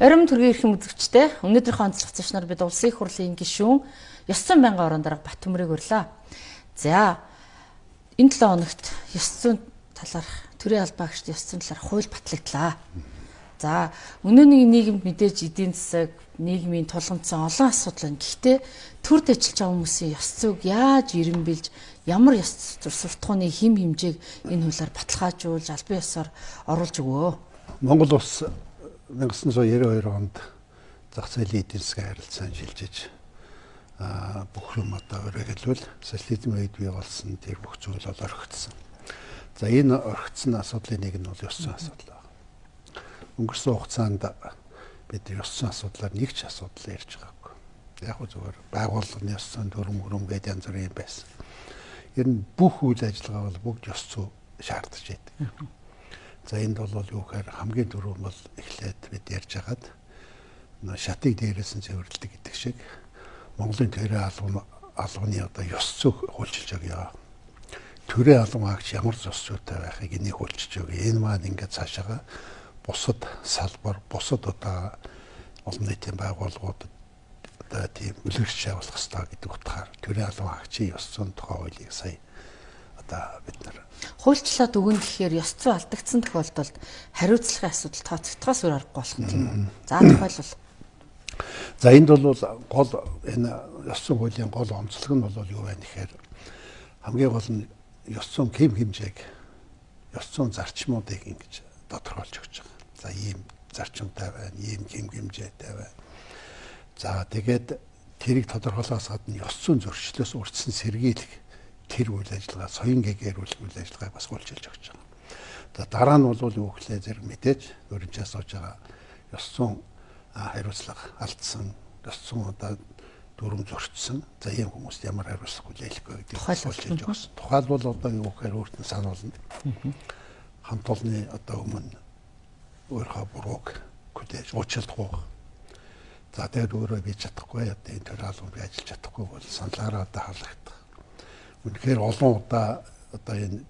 Орим төргийн эрхэм үзэгчтэй өнөөдрийнхөө онцлог зочноор бид улсын их хурлын гишүүн 900 мянган орон дарга Батөмрийг урлаа. За энэ 7 хоногт 900 талаарх төрийн албаагчд 900 талаарх хууль батлагдлаа. За өнөөний нийгэмд мэдээж эдийн засаг, нийгмийн тулгамдсан олон асуудал байна. Гэхдээ төрд ажиллаж байгаа хүмүүсийн ёс зүйг яаж ирэмбэлж, ямар ёс суртахууны хим хэмжээг энэ хуулиар баталгаажуулж, албан ёсоор оруулж өгөө. Монгол улс 1992 онд зах зээлийн эдийн засгийн харилцаанд шилжиж бүх юм одоо өрөөлөл социализм үед бий болсон тэр бүх зүйл бол орхигдсон. За энэ орхигдсон асуудлын нэг нь бол ёс зүйн асуудал байна. Өнгөрсөн хугацаанд бид ёс зүйн асуудлаар нэг ч асуудал ярьж байгаагүй. Яг гоо зүгээр байгууллагын ёс зүйн дүрм хөрөм гэдэг янз бүрийн байсан. Ер нь бүх үйл ажиллагаа бол бүгд ёс зүй шаардж байдаг. За энд бол юу гэхээр хамгийн түрүү бол эхлээд бид ярьж хагаад шатыг дээрээс нь цэвэрлэдэг гэдэг шиг Монголын төрийн албан албаны одоо ёс зүй хуульчилж өгье. Төрийн албан агч ямар ёс зүйтэй байхыг энийг хуульчилж өгье. Энэ маань ингээд цаашаага бусад салбар, бусад одоо олон нийтийн байгууллагуудад одоо тийм үлгэрч явуулах хэрэгтэй гэдэг утгаар төрийн албан агчийн ёс зүйн тухай хуулийг сая одоо бид нар хуульчлаад өгнө гэхээр ёс зүй алдагдсан тохиолдолд хариуцлагын асуудал тооцогдохоос өөр аргагүй болох юм тийм үү. За тохиолбол За энд бол гол энэ ёс зүйн хуулийн гол онцлог нь бол юу байна гэхээр хамгийн гол нь ёс зүйн хэм хэмжээг ёс зүйн зарчмуудыг ингэж тодорхойлж өгч байгаа. За ийм зарчимтай байна, ийм хэм хэмжээтэй байна. За тэгээд тэрийг тодорхойлохоос гадна ёс зүйн зөрчлөөс урдсан сэргийлэх тэр үйл ажиллагаа соён гээгэрүүл үйл ажиллагааг бас хулчилж өгч байгаа. За дараа нь бол юу гэхлээр зэрэг мэдээж өөрөнчөөс сууж байгаа ёс зүйн хариуцлага алдсан, ёс зүйн одоо дүрм зөрчсөн. За ийм хүмүүст ямар хариуцлага хүлээлгэхгүй гэдгийг хулчилж өгсөн. Тухайлбал одоо юу гэхээр өөрт нь сануулна. Хамт олонны одоо өмнө өөрийнхөө бурууг хүлээж уучлахгүй. За тэгээд өөрөө би чадахгүй одоо энэ төр албан би ажиллаж чадахгүй бол саналаараа одоо хаалгах үнэхээр олон удаа одоо энэ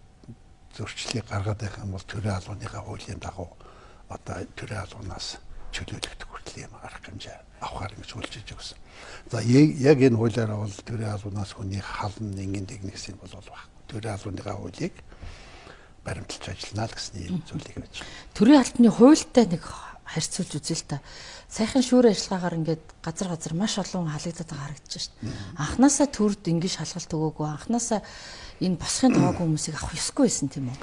зөрчлийг гаргаад байх юм бол төрийн албаныхаа хуулийн дагуу одоо төрийн албанаас чөлөөлөгдөх хүртэл юм арга хэмжээ авахар гэж хүлжиж өгсөн. За яг энэ хуулиараа бол төрийн албанаас хүний халан нэгэн техниксийн бол байхгүй. Төрийн албаныхаа хуулийг баримталж ажиллана л гэсэн юм зүйлийг байж. Төрийн албаны хуультай нэг харьцуулж үзье л та. Сайхан шүүр ажиллагаагаар ингээд газар газар маш олон халагдаад байгаа харагдаж шít. Анханасаа төрд ингээд шалгалт өгөөгүй анханасаа энэ босхын тоогүй хүмүүсийг авах ёсгүй байсан тийм үү?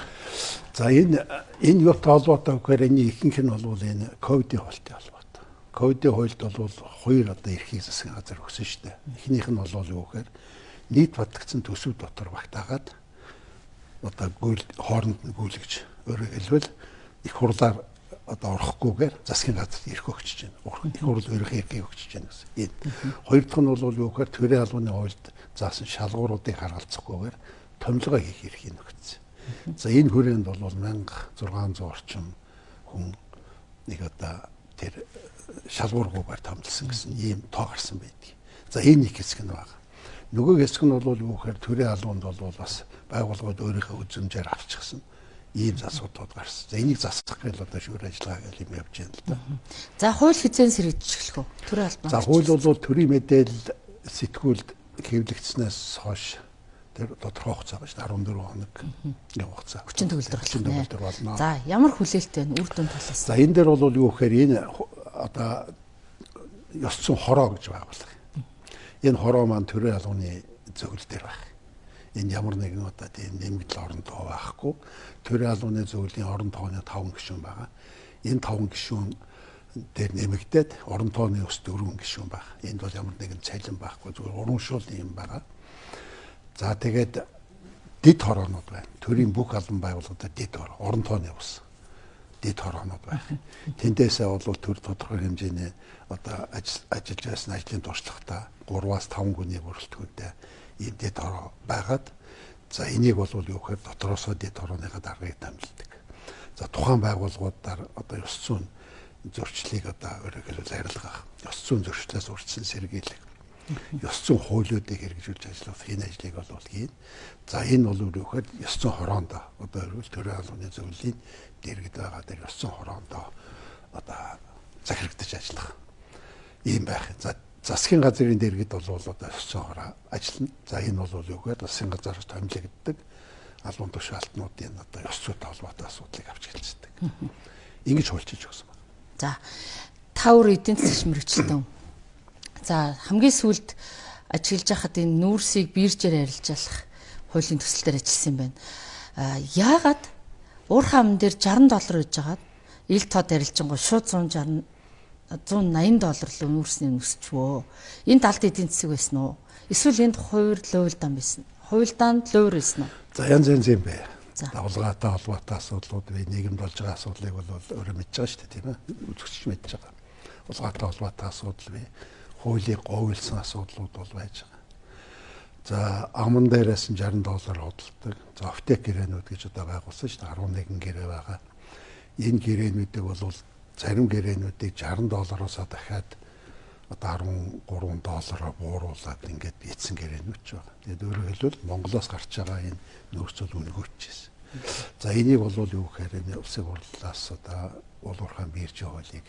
За энэ энэ юутай холбоотой гэхээр энэ ихэнх нь бол энэ ковидын хуультай холбоотой. Ковидын хуульд бол хоёр одоо эрхийг засгийн газар өгсөн шүү дээ. Эхнийх нь бол юу гэхээр нийт батлагдсан төсөв дотор багтаагаад одоо гүйл хооронд нь гүйлгэж өөрөөр хэлбэл их хурлаар одоо орохгүйгээр засгийн газарт ирэх өгчөж байна. Урхан их хурл өрөх эрхийг өгчөж байна гэсэн. Энэ. Хоёр дахь нь бол юу гэхээр төрийн албаны хуульд заасан шалгууруудыг харгалзахгүйгээр томилгоо хийх эрхийг өгсөн. За энэ хүрээнд бол 1600 орчим хүн нэг одоо тэр шалгуургүйгээр томилсон гэсэн ийм тоо гарсан байдаг. За энэ нэг хэсэг нь байна. Нөгөө хэсэг нь бол юу гэхээр төрийн албанд бол бас байгууллагууд өөрийнхөө үзмжээр авчихсан ийм асуудлууд гарсан. За энийг засах гэл одоо шүүр ажиллагаа гэл юм явж байна л да. За хууль хизэн сэргийж эхлэх үү? Төрийн албан. За хууль бол төрийн мэдээлэл сэтгүүлд хэвлэгдснээс хойш тэр тодорхой хугацаа байна шүү 14 хоног юм хугацаа. Хүчин төгөлдөр хүчин төгөлдөр болно. За ямар хүлээлттэй вэ үр дүн талаас? За энэ дээр бол юу гэхээр энэ одоо ёс зүйн хороо гэж байгуулах. Энэ хороо маань төрийн албаны зөвлөл дээр байх энэ ямар нэгэн одоо тийм нэмэгдэл орон тоо байхгүй төрийн албаны зөвлөлийн орон тооны 5 гишүүн байгаа. Энэ 5 гишүүн дээр нэмэгдээд орон тооны ус 4 гишүүн байна. Энд бол ямар нэгэн цалин байхгүй зүгээр урамшуулсан юм байгаа. За тэгээд дид хороонууд байна. Төрийн бүх албан байгууллагуудад дид хороо, орон тооны ус дид хороонууд байна. Тэндээсээ бол төр тодорхой хэмжээний одоо ажиллаж байсан ажлын туршлагатай 3-аас 5 гүний бүрэлдэхүүнтэй дэд хороо байгаад за энийг бол юу гэхээр дотроосоо дэд хорооныхаа даргаыг дамжилдаг. За тухайн байгууллагуудаар одоо ёс зүйн зөрчлийг одоо өөрөөр арилгах, ёс зүйн зөрчлөөс үрдсэн сэргийлэх, ёс зүйн хуулиудыг хэрэгжүүлж ажиллах энэ ажлыг бол хийн. За энэ бол юу гэхээр ёс зүйн хороондоо одоо өөрөөр төрийн албаны зөвлөлийн дэргэд байгаа дээр ёс зүйн хороондоо одоо захирагдаж ажиллах. Ийм байх. За засгийн газрын дэргэд бол одоо өсцөөгоор ажиллана. За энэ бол юу гэхээр засгийн газараас томилогддог албан тушаалтнуудын одоо ёс зүйтэй холбоотой асуудлыг авч хэлцдэг. Ингэж хуульчиж өгсөн байна. За тавар эдийн засгийн мэрэгчлэн. За хамгийн сүүлд ажиглаж байхад энэ нүүрсийг биержээр арилжаалах хуулийн төсөл дээр ажилласан юм байна. А яагаад уурхай амн дээр 60 доллар өгж байгаад ил тод арилжингоо шууд 160 180 доллар л нүүрсний өсчвөө. Энэ талд эдийн засаг байсан уу? Эсвэл энд хувир луйлдан байсан. Хуйлдаанд луур байсан уу? За янз янз юм бэ. Давлгаатай холбоотой асуудлууд вэ, нийгэмд болж байгаа асуудлыг бол өөрөө мэдж байгаа шүү дээ, тийм ээ. Үзэгч мэдж байгаа. Давлгаатай холбоотой асуудал вэ, хуулийг говьлсан асуудлууд бол байж байгаа. За аман дээрээс нь 60 доллар хөдөлдөг. За оптек гэрээнүүд гэж одоо байгуулсан шүү дээ. 11 гэрээ байгаа. Энэ гэрээнүүдийг бол зарим гэрээнүүдийг 60 доллароос дахиад одоо 13 доллараар бууруулад ингээд эцэн гэрээнүүд ч байгаа. Тэгээд өөрөөр хэлбэл Монголоос гарч байгаа энэ нөөцөл өнгөчжсэн. За энийг бол юу гэхээр энэ улсын хурлаас одоо уулуурхаан бирж хуулийг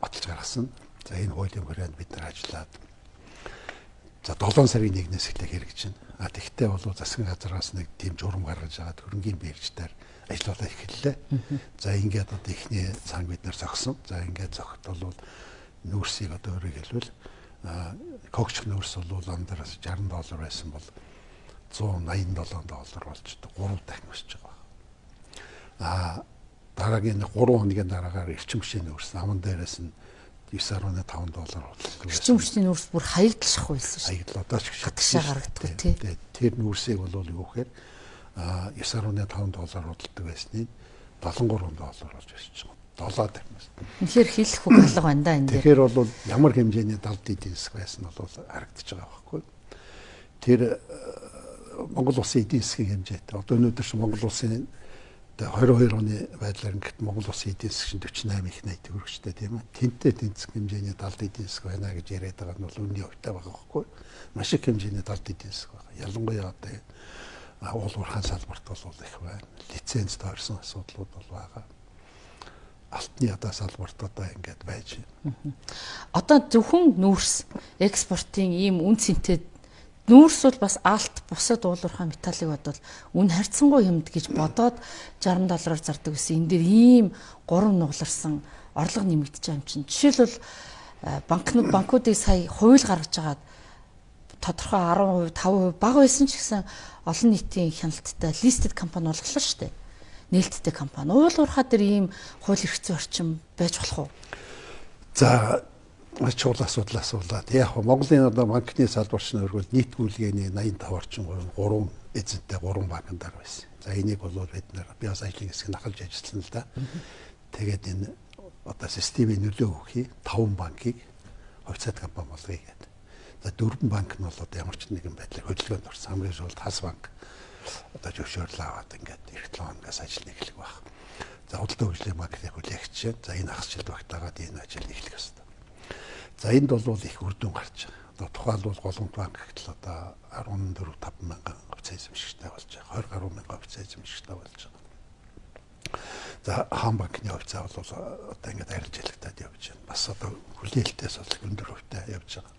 баталж гаргасан. За энэ хуулийн хүрээнд бид нар ажиллаад за 7 сарын 1-ээс эхлэх хэрэгжинэ. А тэгтээ бол засгийн газраас нэг тийм журам гаргаж байгаа хөрөнгөний бирждээр ажиллаулаа эхэллээ. За ингээд одоо ихний цанг бид нар зогсон. За ингээд зогт бол нүүрсийг одоо өөрөөр хэлбэл когч нүүрс бол андраас 60 доллар байсан бол 187 доллар болж 3 дахин өсөж байгаа. А дараагийн 3 хоногийн дараагаар эрчим хүчний нүүрс наман дээрээс нь 9.5 доллар болчихсон. Эрчим хүчний нүүрс бүр хаягдлах байсан шүү. Хаягдл одоо ч хатгашаа гаргадаг тий. Тэр нүүрсийг бол юу гэхээр 9.5 доллар худалдаг байсныг 73 доллар болж өсч байгаа. 7 дахин. Тэгэхээр хэлэх үг алга байна да энэ. Тэгэхээр бол ямар хэмжээний далд эдийн засаг байсан бол харагдаж байгаа байхгүй. Тэр Монгол улсын эдийн засгийн хэмжээтэй. Одоо өнөөдөр чи Монгол улсын 22 оны байдлаар ингээд Монгол улсын эдийн засгийн 48 их 80 төгрөгчтэй тийм ээ. Тэнтэй тэнцэх хэмжээний далд эдийн засаг байна гэж яриад байгаа нь бол үнний хувьтай байгаа байхгүй. Маш их хэмжээний далд эдийн засаг байна. Ялангуяа одоо уулуурхаан салбарт бол их байна. Лиценз тойрсон асуудлууд бол байгаа. Алтны ядаа салбарт одоо ингээд байж байна. Одоо зөвхөн нүүрс экспортын ийм үн цэнтэй нүүрс бол бас алт бусад уулуурхаан металлыг бодвол үн харьцангуй юмд гэж бодоод 60 доллараар зардаг гэсэн. Энэ дэр ийм гурван нугларсан орлого нэмэгдэж байгаа юм чинь. Жишээлбэл банкнууд банкуудыг сая хууль гаргаж агаад тодорхой 10%, 5% бага байсан ч гэсэн олон нийтийн хяналттай листед компани болголоо шүү дээ. Нээлттэй компани. Уул уурхаа дээр ийм хууль эрх зүйн орчин байж болох уу? За чухал асуудал асуулаад. Яг Монголын одоо банкны салбарч нөргөл нийт гүйлгээний 85 орчим гурван эзэнтэй гурван банкнаар байсан. За энийг бол бид нэр би бас ажлын хэсэг нахалж ажилласан л да. Тэгээд энэ одоо системийн нөлөө өгөхий 5 банкыг хувьцаат компани болгоё гэдэг. За дөрвөн банк нь бол одоо ямар ч нэгэн байдлаар хөдөлгөөнд орсон. Хамгийн сүүлд хас банк одоо зөвшөөрөл аваад ингээд эх 7 хоногоос ажил эхлэх баг. За худалдаа хөгжлийн банкны хүлээгч. За энэ хасчил багтаагаад энэ ажил эхлэх ёстой. За энд бол их үр дүн гарч байгаа. Одоо тухайлбал голомт банк гэтэл одоо 14 5 мянган хувьцаа эзэмшигчтэй болж байгаа. 20 гаруй мянган хувьцаа эзэмшигчтэй болж байгаа. За хаан банкны хувьцаа бол одоо ингээд арилжаалагтаад явж байна. Бас одоо хүлээлтээс бол өндөр хувьтай явж байгаа.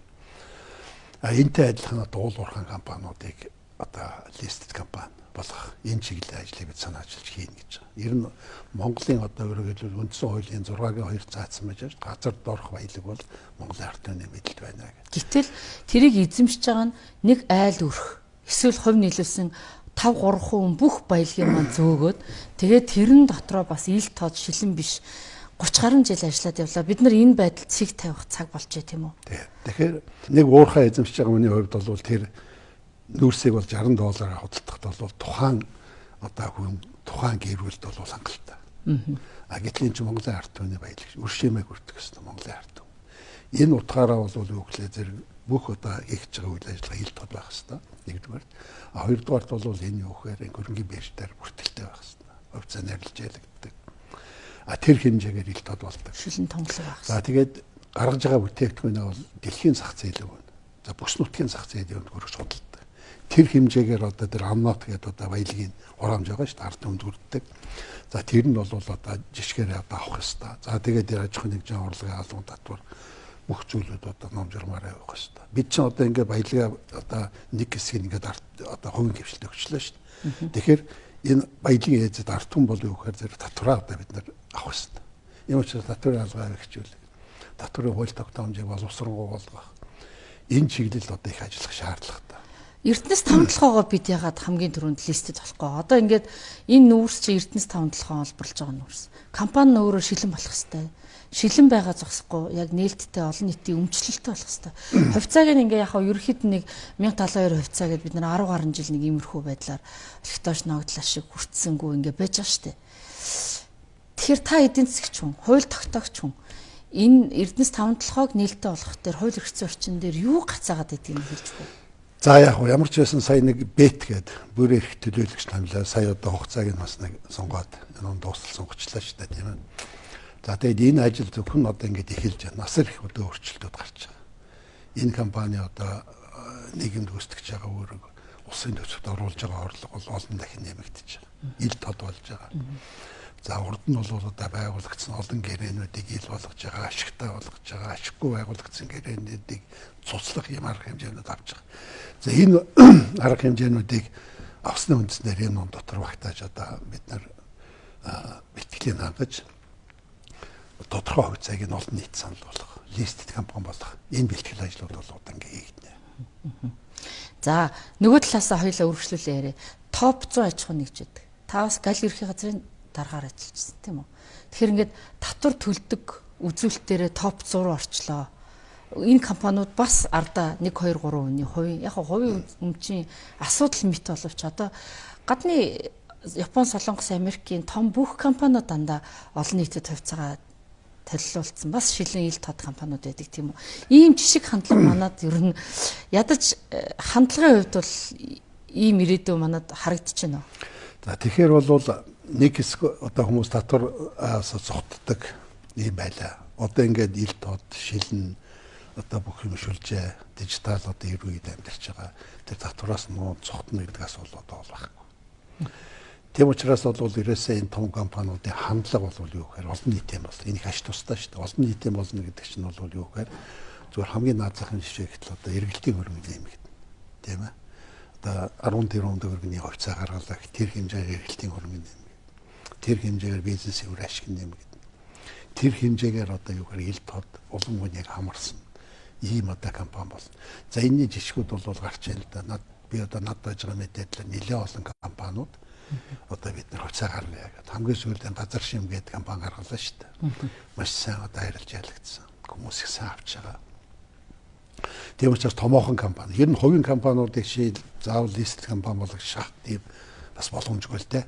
А энтэй адилхан дуул уурхайн компаниудыг одоо листед компани болгох энэ чиглэлийн ажлыг бид санаа ажиллаж хийнэ гэж байгаа. Ер нь Монголын одоо хэлбэл үндсэн хуулийн 6-гийн 2 заасан байж газар доорх баялаг бол Монголын ард түмний мэдэлд байна гэдэг. Гэтэл тэрийг эзэмшиж байгаа нь нэг айл өрх эсвэл хувь нийлүүлсэн 5 3 хүн бүх баялагын маань зөөгөөд тэгээд тэрэн дотроо бас ил тод шилэн биш 30 гаруй жил ажиллаад явлаа. Бид нар энэ байдалд цэг тавих цаг болж бай тийм үү? Тий. Тэгэхээр нэг уурхай эзэмшиж байгаа хүний хувьд бол тэр нүүрсийг бол 60 доллараар худалдахад бол тухайн одоо хүн тухайн гэр бүлд бол хангалттай. Аа гэтэл энэ чинь Монголын ард түмний баялаг өршөмэй хүртэх гэсэн Монголын ард түм. Энэ утгаараа бол юу гэхлээр зэрэг бүх одоо хийж байгаа үйл ажиллагаа хил тод байх хэвээр. Нэгдүгээр. А хоёрдугаарт бол энэ юу гэхээр хөрөнгөний бэржээр бүртгэлтэй байх хэвээр. Хувьцаа нэрлэж ялагддаг А тэр хэмжээгээр ил тод болдог. Шилэн тонглог багс. За тэгээд гаргаж байгаа бүтээгдэхүүнээ бол дэлхийн зах зээлээ байна. За бүс нутгийн зах зээлийн өнд хөрөж судалдаг. Тэр хэмжээгээр одоо тэр амнот гэдэг одоо баялагын хураамж байгаа шүү дээ ард хүрддэг. За тэр нь бол одоо жишгээр одоо авах ёстой. За тэгээд тэр аж ахуйн нэгжийн орлогын албан татвар бүх зүйлүүд одоо ном журмаар явах ёстой. Бид чинь одоо ингээд баялгаа одоо нэг хэсгийг ингээд одоо хувийн хвшилтэд өгчлөө шүү дээ. Тэгэхээр энэ баялагын ээжэд ард түмэн болов уу гэхээр зэрэг татвараа одоо бид нар авах ёстой. Юм учраас татварын алгаа хэрэгжүүл. Татварын хууль тогтоомжийг боловсронгуй болгох. Энэ чиглэл одоо их ажиллах шаардлагатай. Эрдэнэс тавталгоогоо бид ягаад хамгийн түрүүнд листэд болохгүй. Одоо ингээд энэ нүүрс чи Эрдэнэс тавталгоо олборлж байгаа нүүрс. Компани өөрөө шилэн болох хэвээр. Шилэн байгаа зогсохгүй яг нээлттэй олон нийтийн өмчлөлттэй болох хэвээр. Хувьцааг нь ингээ яг ерөөхдөө нэг 1072 хувьцаа гэдээ бид нар 10 гаруй жил нэг иймэрхүү байдлаар ректош ногдлаа шиг хүртсэнгүү ингээ байж байгаа штэ. Тэгэхээр та эдийн засгч хүн, хууль тогтоогч хүн энэ Эрдэнэс тавталгоог нээлттэй болгох дээр хууль эрхцэн орчин дээр юу гацаагаад байдгийг хэлж байна За яг хөө ямар ч байсан сая нэг бет гээд бүрээ их төлөөлөгч намлаа. Сая одоо хугацааг нь бас нэг сонгоод энэ дуустал сонгочлаа шүү дээ тийм ээ. За тэгээд энэ ажил зөвхөн одоо ингэж эхэлж байна. Насар их өдөө өөрчлөлтүүд гарч байгаа. Энэ компани одоо э, нийгэмд гүйцэтгэж байгаа өөрөг улсын төсөвт оруулж байгаа орлого бол олон дахин нэмэгдэж байгаа. Ил тод болж байгаа. За урд нь бол одоо байгуулагдсан олон гэрээнүүдийг ил болгож байгаа, ашигтай болгож байгаа, ашиггүй байгуулагдсан гэрээнүүдийг цуцлах юм арга хэмжээнүүд авч байгаа. За энэ арга хэмжээнүүдийг авсны үндснээр энэ ном дотор багтааж одоо бид нар бэлтгэлийн хангаж тодорхой хувьцааг нь олон нийт санал болгох, листэд компани болгох энэ бэлтгэл ажлууд бол удаан хийгдэнэ. За нөгөө талаасаа хоёлаа үргэлжлүүлээ яриа. Топ 100 аж ахуй нэгжид. Та бас гал ерхий газрын дараагаар ажиллажсэн тийм үү. Тэгэхээр ингээд татвар төлдөг үзүүлэлтээрээ топ 100 руу орчлоо. Энэ компаниуд бас ардаа 1 2 3 үний хувийн яг хувийн өмчийн асуудал мэт боловч одоо гадны Япон, Солонгос, Америкийн том бүх компаниуд дандаа олон нийтэд хувьцаагаа толилуулсан бас шилэн ил тод компаниуд байдаг тийм үү. Ийм жишг хандлага манад ер нь ядаж э, хандлагын хувьд бол ийм ирээдүй манад харагдчихэв. За тэгэхээр бол нэг хэсэг одоо хүмүүс татвараас зогтдог юм байлаа. Одоо ингээд ил тод шилэн одоо бүх юм шүлжээ дижитал одоо үед амьдарч байгаа. Тэр татвараас нуу зогтно гэдэг асуулт одоо байхгүй. Тийм учраас бол ерөөсөө энэ том компаниудын хандлага бол юу гэхээр олон нийтийн бол энийг аш тустай шүү дээ. Олон нийтийн болно гэдэг чинь бол юу гэхээр зүгээр хамгийн наад захын жишээ гэтэл одоо эргэлтийн хөрөнгө нэмэгдэнэ. Тийм ээ. Одоо 10 тэрбум төгрөгийн хувьцаа гаргалаа тэр хэмжээгээр эргэлтийн хөрөнгө нэмэгдэнэ тэр хэмжээгээр бизнес өвөр ашиг нэмэгдэнэ. Тэр хэмжээгээр одоо юу гэхээр ил тод улам хүнийг хамарсан ийм одоо компани болно. За энэний жишгүүд бол гарч ийн л да. Над би одоо над байж байгаа мэдээлэл нэлээд олон компаниуд одоо бид нар хуцаа гарна яагаад хамгийн сүүлийн газар шим гэдэг компани гаргалаа шүү дээ. Маш сайн одоо харилж ялагдсан. Хүмүүс их сайн авч байгаа. Тийм учраас томоохон компани. Ер нь хувийн компаниудыг шийд заавал лист компани болгох шахт тийм бас боломжгүй л дээ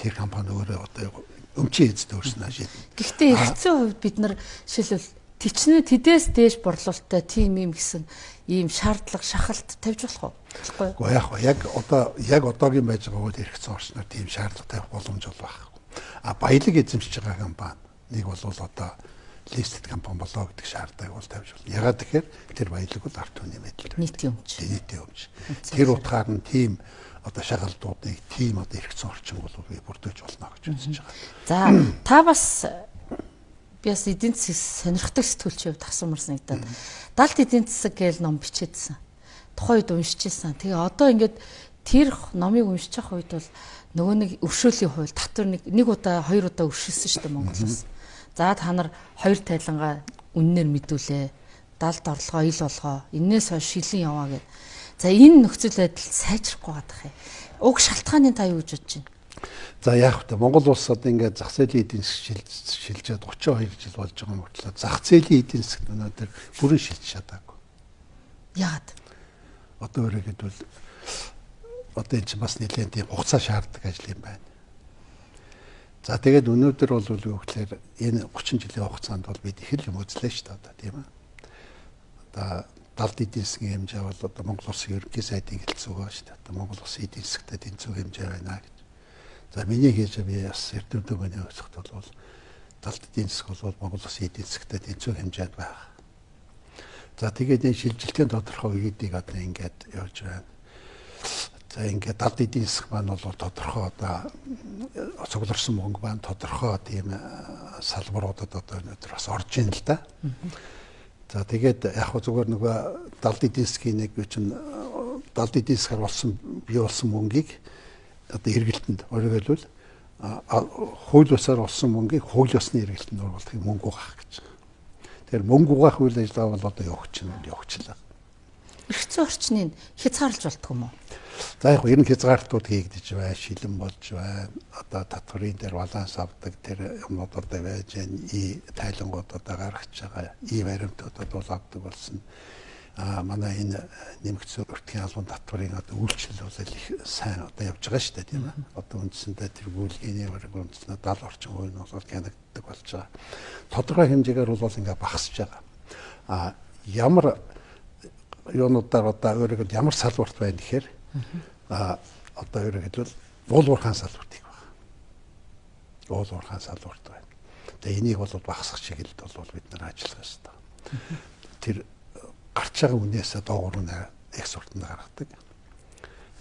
тэр компани өөрөө одоо өмчийн эзэд өөрснөө шийднэ. Гэхдээ эргэцэн хувьд бид нар жишээлбэл тичнээ тэдээс дээш борлуулалттай тим юм гэсэн ийм шаардлага шахалт тавьж болох уу? Болохгүй. Яг яг одоо яг одоогийн байж байгаа үед эргэцэн орчноор тийм шаардлага тавих боломж бол байхгүй. А баялаг эзэмшиж байгаа компани нэг бол одоо листед компани болоо гэдэг шаардлагыг бол тавьж болно. Ягаад тэгэхээр тэр баялаг бол арт түмний мэдээлэл. Нийтийн өмч. Нийтийн өмч. Тэр утгаар нь тийм одоо шагалдуудыг тийм одоо эргэцэн орчин бол би бүрдэж болно гэж үзэж байгаа. За та бас би бас эдийн засаг сонирхдаг сэтгүүлч хувьд асуумар санагдаад далд эдийн засаг гээл ном бичээдсэн. Тухайн үед уншижсэн. Тэгээ одоо ингээд тэр номыг уншиж байгаа үед бол нөгөө нэг өвшөөлийн хууль татвар нэг нэг удаа хоёр удаа өвшөлсөн шүү дээ Монголоос. За та нар хоёр тайлангаа үннээр мэдүүлээ. Далд орлогоо ил болгоо. Иннээс хойш шилэн яваа гэдэг За энэ нөхцөл байдал сайжрахгүй байгаа юм. Уг шалтгааны та юу гэж бодож байна? За яг хөтэ Монгол улс одоо ингээд зах зээлийн эдийн засаг шилжээд 32 жил болж байгаа мөртлөө зах зээлийн эдийн засаг өнөөдөр бүрэн шилж чадаагүй. Яагаад? Одоо өөрөөр хэлбэл одоо энэ чинь бас нэлээд тийм хугацаа шаарддаг ажил юм байна. За тэгээд өнөөдөр бол юу гэхээр энэ 30 жилийн хугацаанд бол бид их л юм үзлээ шүү дээ одоо тийм ээ. Одоо далд эдийн засгийн хэмжээ бол одоо Монгол Улсын ерөнхий сайдын хэлцүү байгаа шүү дээ. Одоо Монгол Улсын эдийн засгтаа тэнцүү хэмжээ байна гэж. За миний хийж би бас эрдэмтэн хүний өсөлт бол далд эдийн засаг бол Монгол Улсын эдийн засгтаа тэнцүү хэмжээнд байна. За тэгээд энэ шилжилтийн тодорхой үеийг одоо ингээд явж байна. За ингээд далд эдийн засаг маань бол тодорхой одоо цугларсан мөнгө маань тодорхой тийм салбаруудад одоо өнөөдөр бас орж ийн л да. За тэгээд яг зүгээр нөгөө далд эдийн засгийн нэг чинь далд эдийн засгаар болсон бий болсон мөнгийг одоо эргэлтэнд өөрөөр хэлбэл хууль бусаар олсон мөнгийг хууль ёсны эргэлтэнд оруулахыг мөнгө угаах гэж. Тэгэхээр мөнгө угаах үйл ажиллагаа бол одоо явагч нь явагчлаа. Эргэцэн орчныг хязгаарлаж болтго юм уу? За яг ер нь хязгаарлалтууд хийгдэж байна, шилэн болж байна. Одоо татварын дээр баланс авдаг тэр юмнууд одоо байж байна. И тайлангууд одоо гаргаж байгаа. И баримтууд бол авдаг болсон. А манай энэ нэмэгдсэн өртгийн албан татварын одоо үйлчлэл бол их сайн одоо явж байгаа шүү дээ тийм ээ. Одоо үндсэндээ тэр гүйлгээний бараг үндсэндээ 70 орчим хувь нь бол гянагддаг болж байгаа. Тодорхой хэмжээгээр бол ингээ багасж байгаа. А ямар юунуудаар одоо өөрөөр ямар салбарт байна гэхээр а одоо ерөнхийдөө хэлбэл уулуурхаан салбарт их байна. Уулуурхаан салбарт байна. Тэгээ энийг бол багасгах чиглэлд бол бид нар ажиллах ёстой. Тэр гарч байгаа үнээсээ доогуур нь экспортод гаргадаг.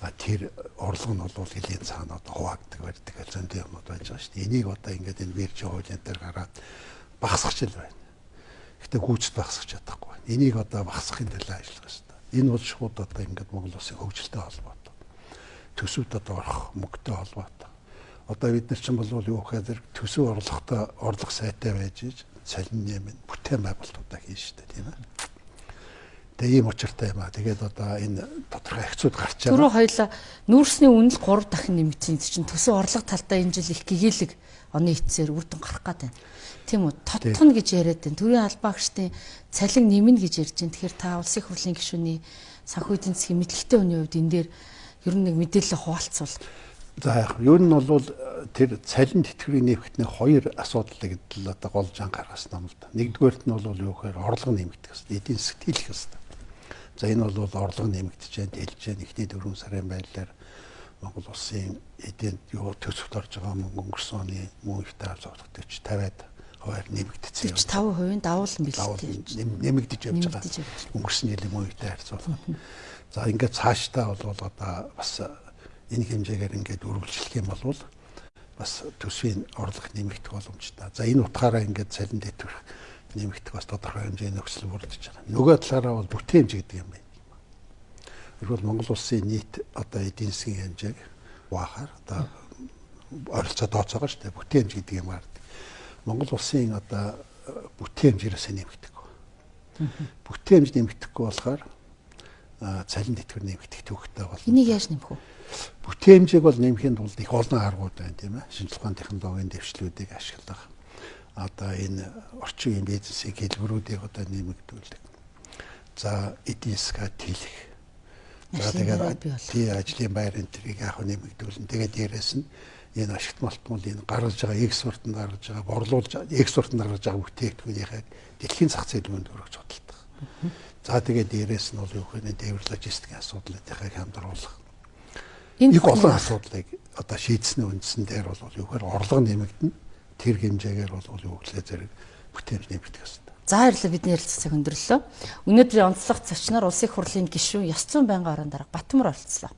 А тэр орлого нь бол хэлийн цаана одоо хуваагддаг барьдаг зөндөө юмуд байж байгаа шүү дээ. Энийг одоо ингээд энэ бирж хуулийн дээр гараад багасгах л байна. Гэтэ хүүцэд багасгах чадахгүй байна. Энийг одоо багасгахын төлөө ажиллах ёстой. Энэ бол шууд одоо ингээд Монгол улсын хөгжилтэй холбоотой. Төсөвд одоо орох мөнгөтэй холбоотой. Одоо бид нар чинь бол юу гэхээр төсөв орлоготой орлого сайтай байж иж цалин нэмэн бүтээн байгуулалтуудаа хийн штэ тийм ээ. Тэгээ ийм учиртай юм аа. Тэгээд одоо энэ тодорхой хэцүүд гарч байгаа. Түрүү хоёлаа нүүрсний үнэл 3 дахин нэмэгдсэн чинь төсөв орлого талдаа энэ жил их гэгээлэг оны эцсээр үр дүн гарах байна. Тийм үү? Тодтгоно гэж яриад байна. Төрийн албаагчдын цалин нэмнэ гэж ярьж байна. Тэгэхээр та улсын хурлын гишүүний санхүү эдийн засгийн мэдлэгтэй хүний хувьд энэ дээр ер нь нэг мэдээлэл хуваалцвал. За яг ер нь бол тэр цалин тэтгэврийн нэмэгтний хоёр асуудлыг л одоо голж анхаарсан юм л да. Нэгдүгээрт нь бол юу гэхээр орлого нэмэгдэх хэрэгтэй. Эдийн засгт хийх хэрэгтэй. За энэ бол орлого нэмэгдэж дэлж. Эхний дөрвөн сарын байдлаар Монгол улсын эдийн юу төсөвт орж байгаа мөнгө өнгөрсөн оны мөн их таа зовлогт 50-аад хуваар нэмэгдсэн. 45% давуул бэлтээ. Нэмэгдэж явж байгаа. Өнгөрсөн жилийн мөнгөтэй харьцуулбал. За ингээд цаашдаа бол одоо бас энэ хэмжээгээр ингээд үргэлжлэх юм бол бас төсвийн орлого нэмэгдэх боломжтой. За энэ утгаараа ингээд цалин дэтгэх нэмэгдэх бас тодорхой хэмжээний нөхцөл бүрдэж байгаа. Нөгөө талаараа бол бүтээн хэмжээ гэдэг юм байна. Тэгвэл Монгол улсын нийт одоо эдийн засгийн хэмжээг уахаар одоо ойролцоо тооцоогоо шүү дээ. Бүтээн хэмжээ гэдэг юм аа Монгол улсын одоо бүтээн хэмжээрээс нэмэгдэхгүй. Бүтээн хэмжээ нэмэгдэхгүй болохоор цалин тэтгэр нэмэгдэх төвхтэй бол. Энийг яаж нэмэх вэ? Бүтээн хэмжээг бол нэмэхийн тулд их олон аргууд байна тийм ээ. Шинжлэх ухааны технологийн дэвшлүүдийг ашиглах. Одоо энэ орчин үеийн бизнесийн хэлбэрүүдийг одоо нэмэгдүүлэх. За эдийн засгаа тэлэх. Тэгээд тий ажлын байр энэ тэрийг яг нэмэгдүүлнэ. Тэгээд дээрэс нь энэ ашигт малтмал энэ гаргаж байгаа экспортод гаргаж байгаа борлуулж экспортод гаргаж байгаа бүтээгдэхүүнийхээ дэлхийн зах зээл мөнд өргөж судалдаг. За тэгээд дээрээс нь бол юу гэхээр дээвэр логистикийн асуудлуудыг хамдруулах. Энэ олон асуудлыг одоо шийдсэний үндсэн дээр бол юу гэхээр орлого нэмэгдэнэ. Тэр хэмжээгээр бол юу гэхлээр зэрэг бүтээмж нэмэгдэх ёстой. За баярлалаа бидний ярилцлагыг өндөрлөө. Өнөөдрийн онцлог зочноор улсын хурлын гишүүн Яс 100 байнгын орон дарга Батмөр оролцлоо.